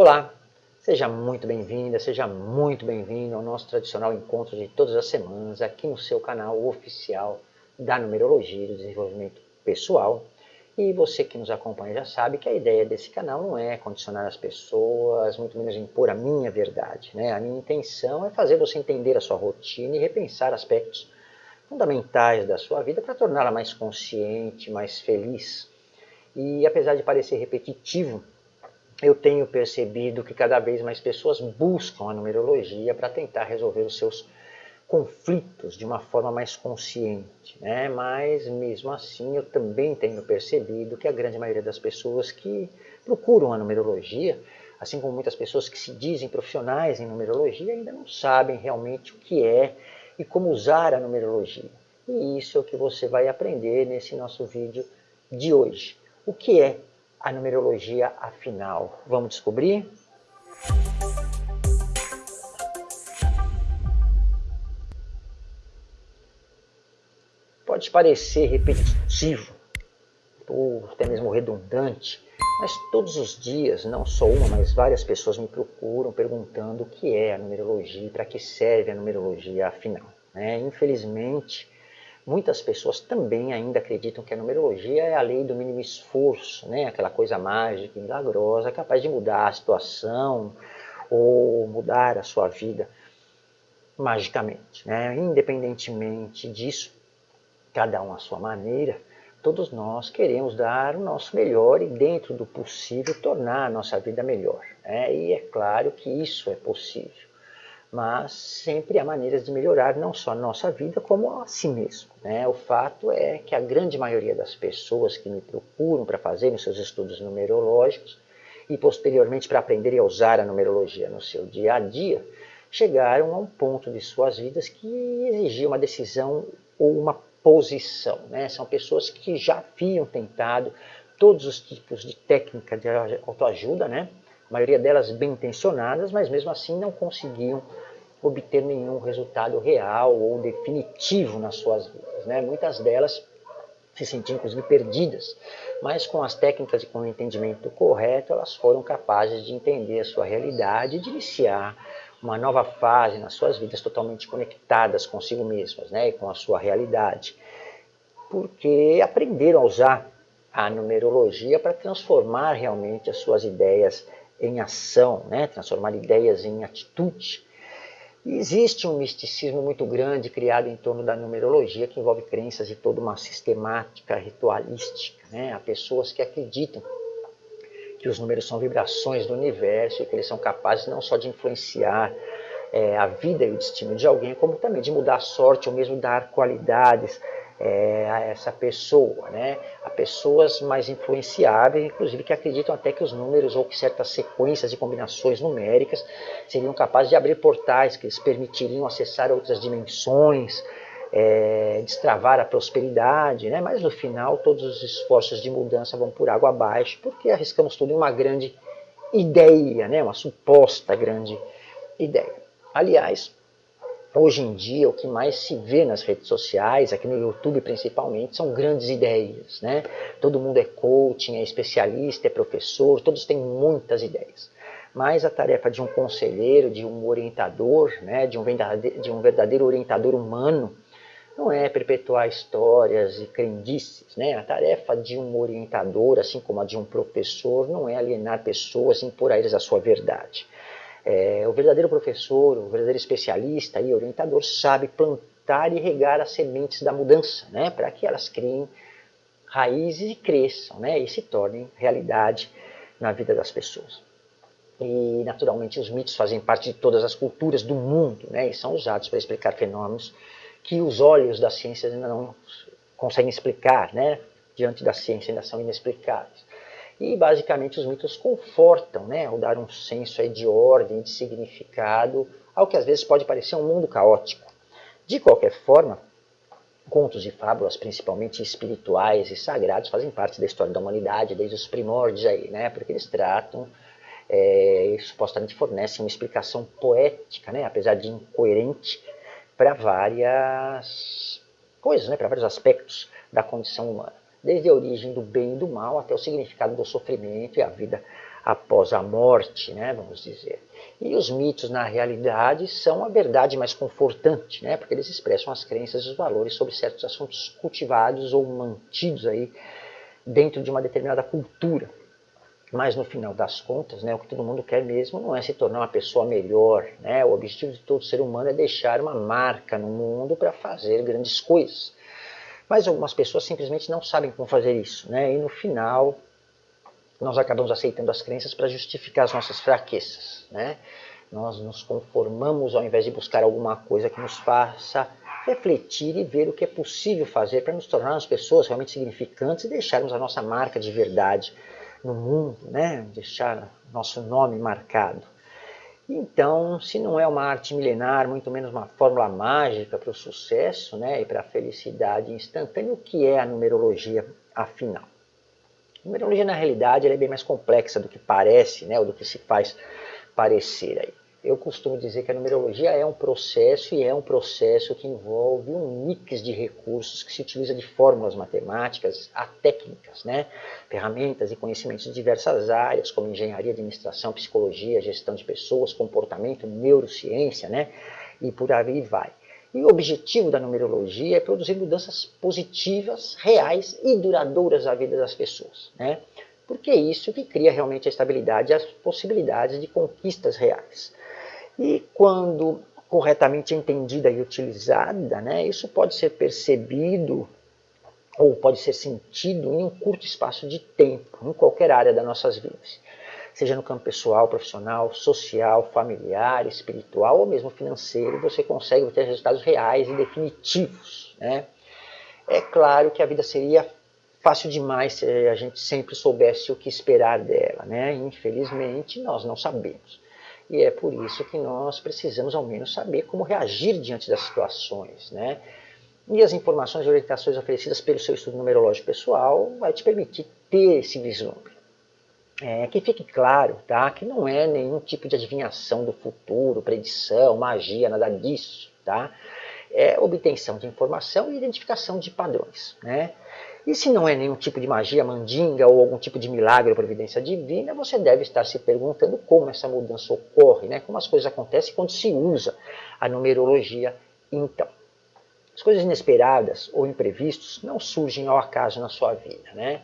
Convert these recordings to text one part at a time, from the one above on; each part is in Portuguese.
Olá, seja muito bem-vinda, seja muito bem-vindo ao nosso tradicional encontro de todas as semanas aqui no seu canal oficial da Numerologia e do Desenvolvimento Pessoal. E você que nos acompanha já sabe que a ideia desse canal não é condicionar as pessoas, muito menos impor a minha verdade. Né? A minha intenção é fazer você entender a sua rotina e repensar aspectos fundamentais da sua vida para torná-la mais consciente, mais feliz. E apesar de parecer repetitivo, eu tenho percebido que cada vez mais pessoas buscam a numerologia para tentar resolver os seus conflitos de uma forma mais consciente, né? mas mesmo assim eu também tenho percebido que a grande maioria das pessoas que procuram a numerologia, assim como muitas pessoas que se dizem profissionais em numerologia, ainda não sabem realmente o que é e como usar a numerologia. E isso é o que você vai aprender nesse nosso vídeo de hoje. O que é a numerologia afinal? Vamos descobrir? Pode parecer repetitivo, ou até mesmo redundante, mas todos os dias, não só uma, mas várias pessoas me procuram perguntando o que é a numerologia para que serve a numerologia afinal. Né? Infelizmente, muitas pessoas também ainda acreditam que a numerologia é a lei do mínimo esforço, né? aquela coisa mágica milagrosa, capaz de mudar a situação ou mudar a sua vida magicamente. Né? Independentemente disso, cada um à sua maneira, todos nós queremos dar o nosso melhor e, dentro do possível, tornar a nossa vida melhor. Né? E é claro que isso é possível. Mas sempre há maneiras de melhorar não só a nossa vida, como a si mesmo. Né? O fato é que a grande maioria das pessoas que me procuram para fazerem seus estudos numerológicos e posteriormente para aprenderem a usar a numerologia no seu dia a dia, chegaram a um ponto de suas vidas que exigia uma decisão ou uma posição. Né? São pessoas que já haviam tentado todos os tipos de técnica de autoajuda, né? A maioria delas bem intencionadas, mas mesmo assim não conseguiam obter nenhum resultado real ou definitivo nas suas vidas. Né? Muitas delas se sentiam inclusive perdidas, mas com as técnicas e com o entendimento correto, elas foram capazes de entender a sua realidade e de iniciar uma nova fase nas suas vidas totalmente conectadas consigo mesmas né, e com a sua realidade, porque aprenderam a usar a numerologia para transformar realmente as suas ideias em ação, né, transformar ideias em atitude. E existe um misticismo muito grande criado em torno da numerologia que envolve crenças de toda uma sistemática ritualística. Né? Há pessoas que acreditam que os números são vibrações do universo e que eles são capazes não só de influenciar é, a vida e o destino de alguém, como também de mudar a sorte ou mesmo dar qualidades é, a essa pessoa. Né? Há pessoas mais influenciáveis, inclusive que acreditam até que os números ou que certas sequências e combinações numéricas seriam capazes de abrir portais que lhes permitiriam acessar outras dimensões, é, destravar a prosperidade, né? mas no final todos os esforços de mudança vão por água abaixo, porque arriscamos tudo em uma grande ideia, né? uma suposta grande ideia. Aliás, hoje em dia o que mais se vê nas redes sociais, aqui no YouTube principalmente, são grandes ideias. Né? Todo mundo é coaching, é especialista, é professor, todos têm muitas ideias mas a tarefa de um conselheiro, de um orientador, né, de, um de um verdadeiro orientador humano, não é perpetuar histórias e crendices. Né? A tarefa de um orientador, assim como a de um professor, não é alienar pessoas e impor a eles a sua verdade. É, o verdadeiro professor, o verdadeiro especialista e orientador sabe plantar e regar as sementes da mudança, né? para que elas criem raízes e cresçam né? e se tornem realidade na vida das pessoas. E, naturalmente, os mitos fazem parte de todas as culturas do mundo né? e são usados para explicar fenômenos que os olhos da ciência ainda não conseguem explicar, né? diante da ciência ainda são inexplicáveis. E basicamente os mitos confortam, né? ao dar um senso aí de ordem, de significado, ao que às vezes pode parecer um mundo caótico. De qualquer forma, contos e fábulas, principalmente espirituais e sagrados, fazem parte da história da humanidade desde os primórdios aí, né? porque eles tratam é, e supostamente fornecem uma explicação poética, né? apesar de incoerente, para várias coisas, né, para vários aspectos da condição humana. Desde a origem do bem e do mal até o significado do sofrimento e a vida após a morte, né, vamos dizer. E os mitos, na realidade, são a verdade mais confortante, né, porque eles expressam as crenças e os valores sobre certos assuntos cultivados ou mantidos aí dentro de uma determinada cultura. Mas no final das contas, né, o que todo mundo quer mesmo não é se tornar uma pessoa melhor. Né? O objetivo de todo ser humano é deixar uma marca no mundo para fazer grandes coisas. Mas algumas pessoas simplesmente não sabem como fazer isso. Né? E no final, nós acabamos aceitando as crenças para justificar as nossas fraquezas. Né? Nós nos conformamos ao invés de buscar alguma coisa que nos faça refletir e ver o que é possível fazer para nos tornarmos pessoas realmente significantes e deixarmos a nossa marca de verdade no mundo, né? deixar nosso nome marcado. Então, se não é uma arte milenar, muito menos uma fórmula mágica para o sucesso né, e para a felicidade instantânea, o que é a numerologia afinal? A numerologia, na realidade, é bem mais complexa do que parece, né, ou do que se faz parecer aí. Eu costumo dizer que a numerologia é um processo e é um processo que envolve um mix de recursos que se utiliza de fórmulas matemáticas a técnicas, né? ferramentas e conhecimentos de diversas áreas, como engenharia, administração, psicologia, gestão de pessoas, comportamento, neurociência, né? e por aí vai. E o objetivo da numerologia é produzir mudanças positivas, reais e duradouras na vida das pessoas. Né? Porque é isso que cria realmente a estabilidade e as possibilidades de conquistas reais. E quando corretamente entendida e utilizada, né, isso pode ser percebido ou pode ser sentido em um curto espaço de tempo, em qualquer área das nossas vidas. Seja no campo pessoal, profissional, social, familiar, espiritual ou mesmo financeiro, você consegue ter resultados reais e definitivos. Né? É claro que a vida seria fácil demais se a gente sempre soubesse o que esperar dela. Né? Infelizmente, nós não sabemos. E é por isso que nós precisamos ao menos saber como reagir diante das situações. Né? E as informações e orientações oferecidas pelo seu estudo numerológico pessoal vai te permitir ter esse vislumbre. É, que fique claro tá, que não é nenhum tipo de adivinhação do futuro, predição, magia, nada disso. Tá? É obtenção de informação e identificação de padrões. Né? E se não é nenhum tipo de magia mandinga ou algum tipo de milagre ou providência divina, você deve estar se perguntando como essa mudança ocorre, né? como as coisas acontecem quando se usa a numerologia então. As coisas inesperadas ou imprevistos não surgem ao acaso na sua vida, né?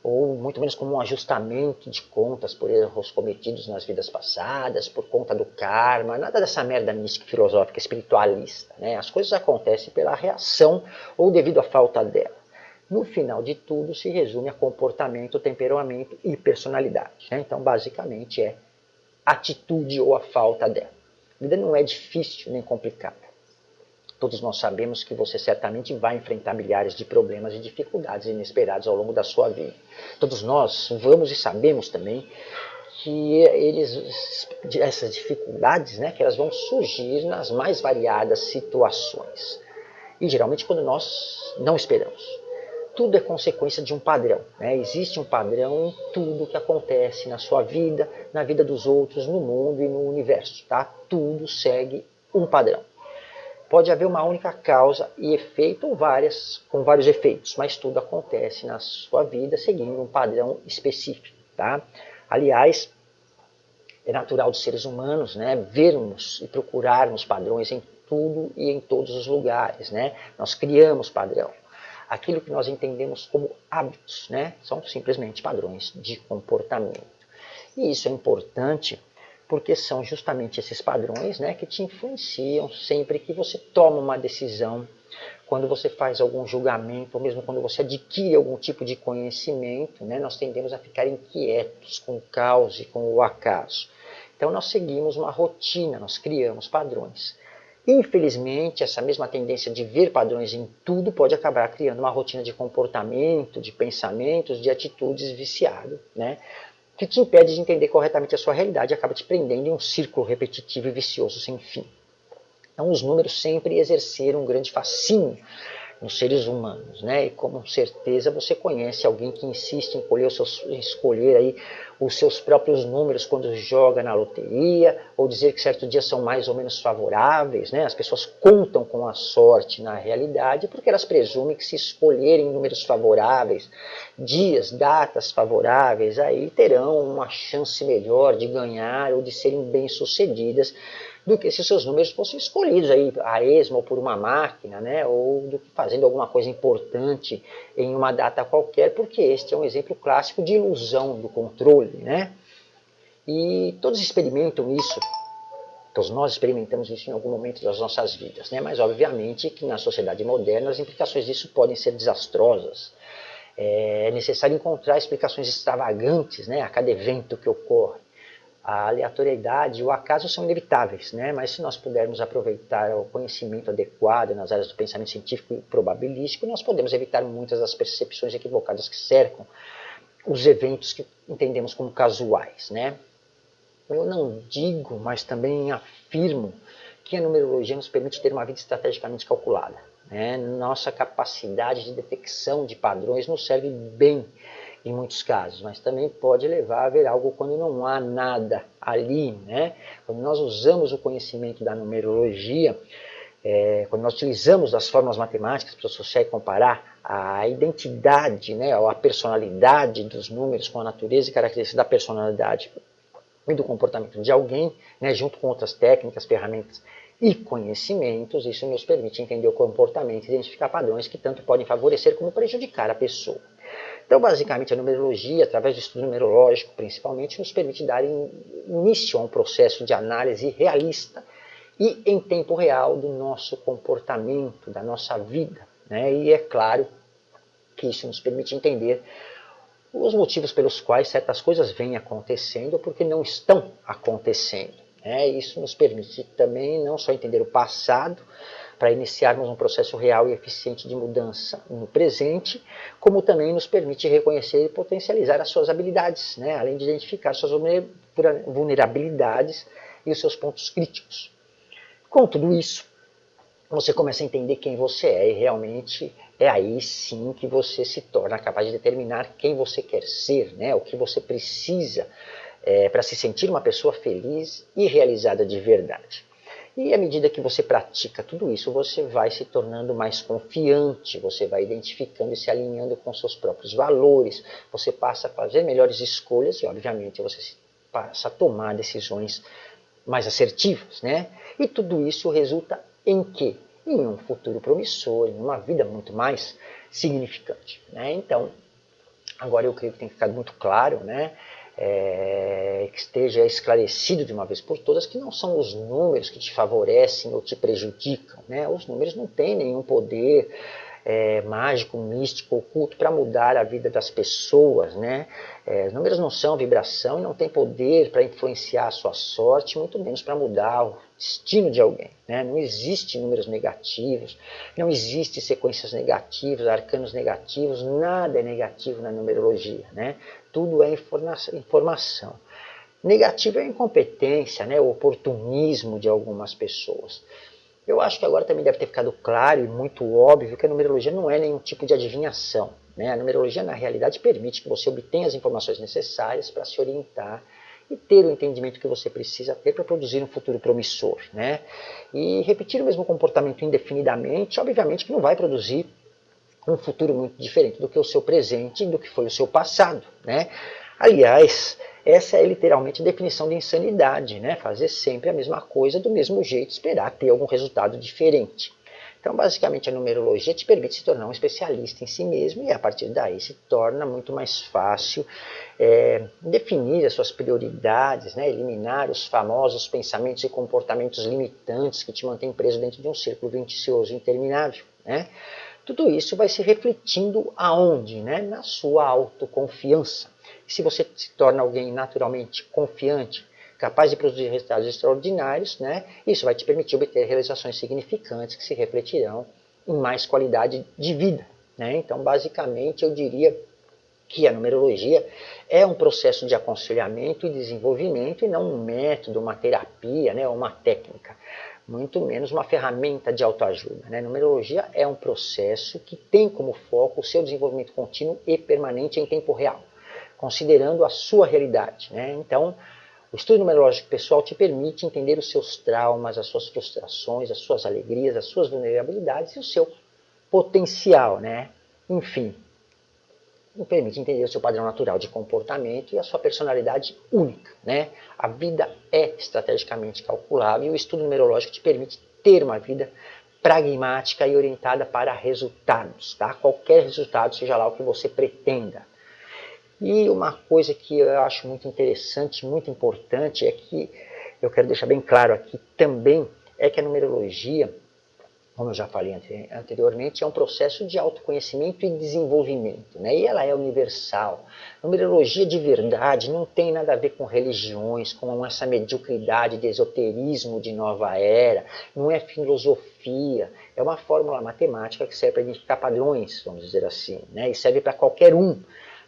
ou muito menos como um ajustamento de contas por erros cometidos nas vidas passadas, por conta do karma, nada dessa merda mística, filosófica, espiritualista. Né? As coisas acontecem pela reação ou devido à falta dela no final de tudo se resume a comportamento, temperamento e personalidade. Né? Então, basicamente, é atitude ou a falta dela. A vida não é difícil nem complicada. Todos nós sabemos que você certamente vai enfrentar milhares de problemas e dificuldades inesperados ao longo da sua vida. Todos nós vamos e sabemos também que eles, essas dificuldades, né, que elas vão surgir nas mais variadas situações. E geralmente quando nós não esperamos tudo é consequência de um padrão. Né? Existe um padrão em tudo que acontece na sua vida, na vida dos outros, no mundo e no universo. Tá? Tudo segue um padrão. Pode haver uma única causa e efeito ou várias com vários efeitos, mas tudo acontece na sua vida seguindo um padrão específico. Tá? Aliás, é natural dos seres humanos né, vermos e procurarmos padrões em tudo e em todos os lugares. Né? Nós criamos padrão aquilo que nós entendemos como hábitos, né? são simplesmente padrões de comportamento. E isso é importante porque são justamente esses padrões né, que te influenciam sempre que você toma uma decisão, quando você faz algum julgamento, ou mesmo quando você adquire algum tipo de conhecimento, né, nós tendemos a ficar inquietos com o caos e com o acaso. Então nós seguimos uma rotina, nós criamos padrões. Infelizmente, essa mesma tendência de ver padrões em tudo pode acabar criando uma rotina de comportamento, de pensamentos, de atitudes viciado, né? que te impede de entender corretamente a sua realidade e acaba te prendendo em um círculo repetitivo e vicioso sem fim. Então, os números sempre exerceram um grande fascínio nos seres humanos, né? E com certeza você conhece alguém que insiste em escolher, seus, em escolher aí os seus próprios números quando joga na loteria, ou dizer que certos dias são mais ou menos favoráveis. Né? As pessoas contam com a sorte na realidade porque elas presumem que se escolherem números favoráveis, dias, datas favoráveis, aí terão uma chance melhor de ganhar ou de serem bem-sucedidas do que se seus números fossem escolhidos aí a esmo ou por uma máquina, né, ou do que fazendo alguma coisa importante em uma data qualquer, porque este é um exemplo clássico de ilusão do controle, né? E todos experimentam isso, todos nós experimentamos isso em algum momento das nossas vidas, né? Mas obviamente que na sociedade moderna as implicações disso podem ser desastrosas. É necessário encontrar explicações extravagantes, né, a cada evento que ocorre a aleatoriedade e o acaso são inevitáveis, né? mas se nós pudermos aproveitar o conhecimento adequado nas áreas do pensamento científico e probabilístico, nós podemos evitar muitas das percepções equivocadas que cercam os eventos que entendemos como casuais. Né? Eu não digo, mas também afirmo que a numerologia nos permite ter uma vida estrategicamente calculada. Né? Nossa capacidade de detecção de padrões nos serve bem em muitos casos, mas também pode levar a ver algo quando não há nada ali. Né? Quando nós usamos o conhecimento da numerologia, é, quando nós utilizamos as fórmulas matemáticas para associar e comparar a identidade, né, ou a personalidade dos números com a natureza e características da personalidade e do comportamento de alguém, né, junto com outras técnicas, ferramentas e conhecimentos, isso nos permite entender o comportamento e identificar padrões que tanto podem favorecer como prejudicar a pessoa. Então, basicamente, a numerologia, através do estudo numerológico, principalmente, nos permite dar início a um processo de análise realista e em tempo real do nosso comportamento, da nossa vida. Né? E é claro que isso nos permite entender os motivos pelos quais certas coisas vêm acontecendo ou porque não estão acontecendo. Né? Isso nos permite também não só entender o passado, para iniciarmos um processo real e eficiente de mudança no presente, como também nos permite reconhecer e potencializar as suas habilidades, né? além de identificar suas vulnerabilidades e os seus pontos críticos. Com tudo isso, você começa a entender quem você é e realmente é aí sim que você se torna capaz de determinar quem você quer ser, né? o que você precisa é, para se sentir uma pessoa feliz e realizada de verdade. E à medida que você pratica tudo isso, você vai se tornando mais confiante, você vai identificando e se alinhando com seus próprios valores, você passa a fazer melhores escolhas e, obviamente, você passa a tomar decisões mais assertivas. Né? E tudo isso resulta em quê? Em um futuro promissor, em uma vida muito mais significante. Né? Então, agora eu creio que tem ficado muito claro, né? É, que esteja esclarecido de uma vez por todas que não são os números que te favorecem ou te prejudicam. Né? Os números não têm nenhum poder é, mágico, místico, oculto para mudar a vida das pessoas. Né? É, os números não são vibração e não têm poder para influenciar a sua sorte, muito menos para mudar destino de alguém. Né? Não existe números negativos, não existe sequências negativas, arcanos negativos, nada é negativo na numerologia. Né? Tudo é informação. Negativo é a incompetência, né? o oportunismo de algumas pessoas. Eu acho que agora também deve ter ficado claro e muito óbvio que a numerologia não é nenhum tipo de adivinhação. Né? A numerologia, na realidade, permite que você obtenha as informações necessárias para se orientar e ter o entendimento que você precisa ter para produzir um futuro promissor. Né? E repetir o mesmo comportamento indefinidamente, obviamente que não vai produzir um futuro muito diferente do que o seu presente e do que foi o seu passado. Né? Aliás, essa é literalmente a definição de insanidade, né? fazer sempre a mesma coisa do mesmo jeito, esperar ter algum resultado diferente. Então, basicamente, a numerologia te permite se tornar um especialista em si mesmo e, a partir daí, se torna muito mais fácil é, definir as suas prioridades, né? eliminar os famosos pensamentos e comportamentos limitantes que te mantêm preso dentro de um círculo vicioso interminável. Né? Tudo isso vai se refletindo aonde? Né? Na sua autoconfiança. E se você se torna alguém naturalmente confiante, capaz de produzir resultados extraordinários, né, isso vai te permitir obter realizações significantes que se refletirão em mais qualidade de vida. Né? Então, basicamente, eu diria que a numerologia é um processo de aconselhamento e desenvolvimento e não um método, uma terapia, né, uma técnica, muito menos uma ferramenta de autoajuda. Né? Numerologia é um processo que tem como foco o seu desenvolvimento contínuo e permanente em tempo real considerando a sua realidade. Né? Então, o estudo numerológico pessoal te permite entender os seus traumas, as suas frustrações, as suas alegrias, as suas vulnerabilidades e o seu potencial. Né? Enfim, permite entender o seu padrão natural de comportamento e a sua personalidade única. Né? A vida é estrategicamente calculável e o estudo numerológico te permite ter uma vida pragmática e orientada para resultados, tá? qualquer resultado, seja lá o que você pretenda. E uma coisa que eu acho muito interessante, muito importante, é que eu quero deixar bem claro aqui também, é que a numerologia como eu já falei anteriormente, é um processo de autoconhecimento e desenvolvimento, né? e ela é universal. numerologia de verdade não tem nada a ver com religiões, com essa mediocridade de esoterismo de nova era, não é filosofia, é uma fórmula matemática que serve para identificar padrões, vamos dizer assim, né? e serve para qualquer um.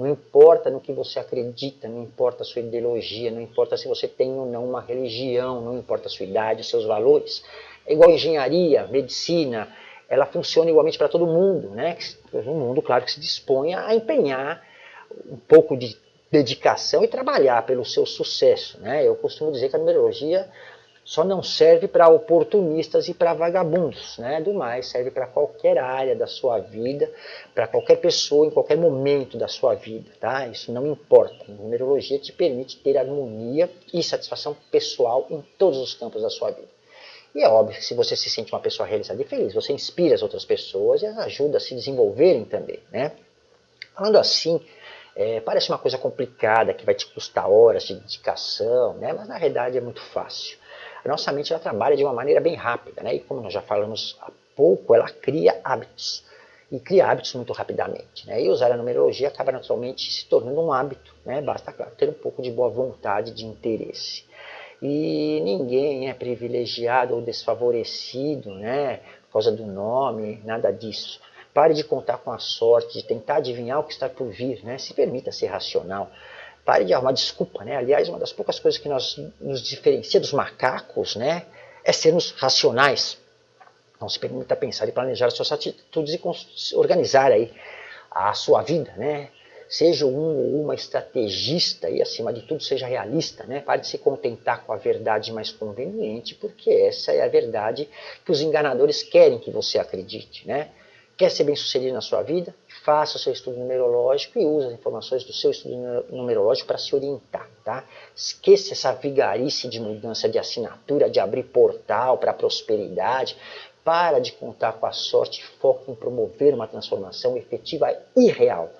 Não importa no que você acredita, não importa a sua ideologia, não importa se você tem ou não uma religião, não importa a sua idade, os seus valores. É igual engenharia, medicina, ela funciona igualmente para todo mundo, né? Um mundo, claro, que se dispõe a empenhar um pouco de dedicação e trabalhar pelo seu sucesso, né? Eu costumo dizer que a numerologia só não serve para oportunistas e para vagabundos, né? Do mais, serve para qualquer área da sua vida, para qualquer pessoa, em qualquer momento da sua vida, tá? Isso não importa. A numerologia te permite ter harmonia e satisfação pessoal em todos os campos da sua vida. E é óbvio que se você se sente uma pessoa realizada e feliz, você inspira as outras pessoas e as ajuda a se desenvolverem também. Né? Falando assim, é, parece uma coisa complicada, que vai te custar horas de dedicação, né? mas na realidade é muito fácil. A nossa mente ela trabalha de uma maneira bem rápida, né? e como nós já falamos há pouco, ela cria hábitos. E cria hábitos muito rapidamente. Né? E usar a numerologia acaba naturalmente se tornando um hábito. Né? Basta, claro, ter um pouco de boa vontade, de interesse. E ninguém é privilegiado ou desfavorecido, né, por causa do nome, nada disso. Pare de contar com a sorte, de tentar adivinhar o que está por vir, né? se permita ser racional. Pare de arrumar desculpa, né? Aliás, uma das poucas coisas que nós, nos diferencia dos macacos, né, é sermos racionais. Não se permita pensar e planejar suas atitudes e organizar aí a sua vida, né? Seja um ou uma estrategista e, acima de tudo, seja realista. Né? Pare de se contentar com a verdade mais conveniente, porque essa é a verdade que os enganadores querem que você acredite. Né? Quer ser bem sucedido na sua vida? Faça o seu estudo numerológico e use as informações do seu estudo numerológico para se orientar. Tá? Esqueça essa vigarice de mudança de assinatura, de abrir portal para prosperidade. Para de contar com a sorte foque em promover uma transformação efetiva e real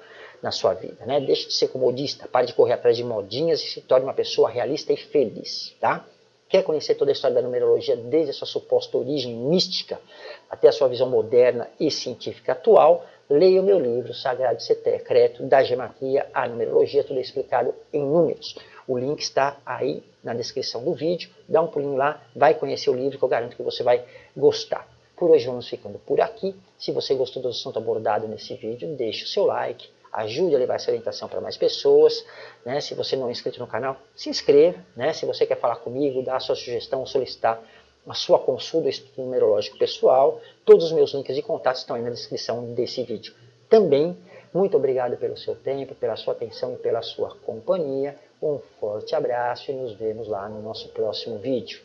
na sua vida. Né? Deixe de ser comodista, pare de correr atrás de modinhas e se torne uma pessoa realista e feliz. Tá? Quer conhecer toda a história da numerologia, desde a sua suposta origem mística até a sua visão moderna e científica atual? Leia o meu livro Sagrado Secreto, da Gematria à Numerologia, tudo explicado em números. O link está aí na descrição do vídeo. Dá um pulinho lá, vai conhecer o livro que eu garanto que você vai gostar. Por hoje vamos ficando por aqui. Se você gostou do assunto abordado nesse vídeo, deixe o seu like, ajude a levar essa orientação para mais pessoas. Né? Se você não é inscrito no canal, se inscreva. Né? Se você quer falar comigo, dar a sua sugestão, solicitar a sua consulta estudo numerológico pessoal, todos os meus links de contato estão aí na descrição desse vídeo. Também, muito obrigado pelo seu tempo, pela sua atenção e pela sua companhia. Um forte abraço e nos vemos lá no nosso próximo vídeo.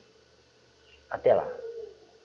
Até lá!